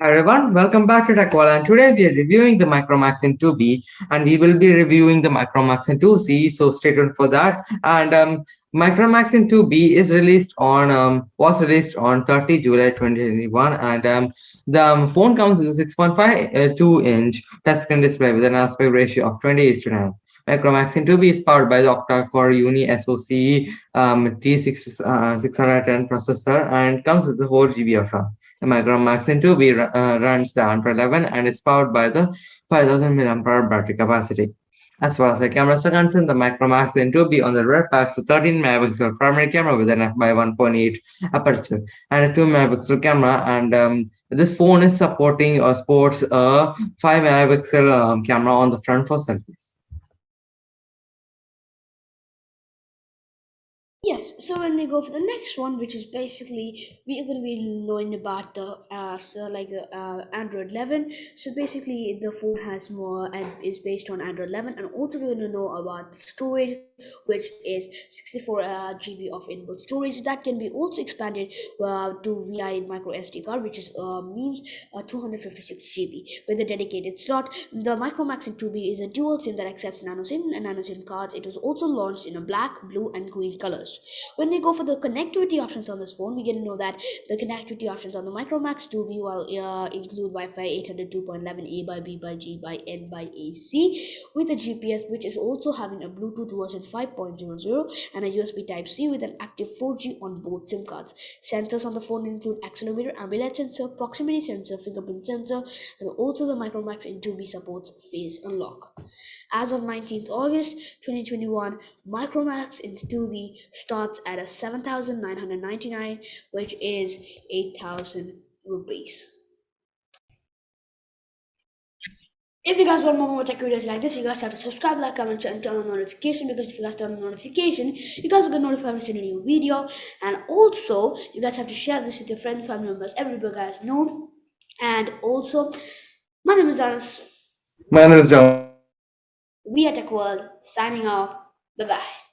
Hi everyone, welcome back to TechWall and today we are reviewing the Micromax in 2B and we will be reviewing the Micromax in 2C so stay tuned for that and um, Micromax in 2B is released on um, was released on 30 July 2021 and um, the um, phone comes with a 6.52 inch touchscreen display with an aspect ratio of 20 to 9. Micromax in 2B is powered by the octa-core Unisoc um, T610 uh, processor and comes with the 4 GB of RAM. The Micromax in 2B uh, runs the Android 11 and is powered by the 5000 mAh battery capacity. As far as the cameras are concerned, the Micromax in 2B on the rear packs a 13 megapixel primary camera with an f by 1.8 aperture and a 2 megapixel camera. And um, this phone is supporting or sports a 5 megapixel um, camera on the front for selfies. Yes, so when we go for the next one, which is basically we are going to be knowing about the uh, so like the uh, Android 11. So basically, the phone has more and is based on Android 11, and also we're going to know about the storage, which is 64 uh, GB of inbuilt storage that can be also expanded uh, to via micro SD card, which is uh, means uh, 256 GB with a dedicated slot. The Micromax in 2B is a dual SIM that accepts nano SIM and nano SIM cards. It was also launched in a black, blue, and green colors. When we go for the connectivity options on this phone, we get to know that the connectivity options on the Micromax 2B will uh, include Wi-Fi 802.11a by b by g by n by ac with a GPS, which is also having a Bluetooth version 5.00 and a USB Type-C with an active 4G on both SIM cards. Sensors on the phone include accelerometer, ambient sensor, proximity sensor, fingerprint sensor, and also the Micromax in 2B supports face unlock. As of 19th August 2021, Micromax in 2B starts at a 7,999, which is 8,000 rupees. If you guys want more more tech videos like this, you guys have to subscribe, like, comment, and turn on notification because if you guys turn on notification, you guys will get notified when I send a new video. And also, you guys have to share this with your friends, family members, everybody guys know. And also, my name is Dennis. My name is John. We are Tech World signing off. Bye bye.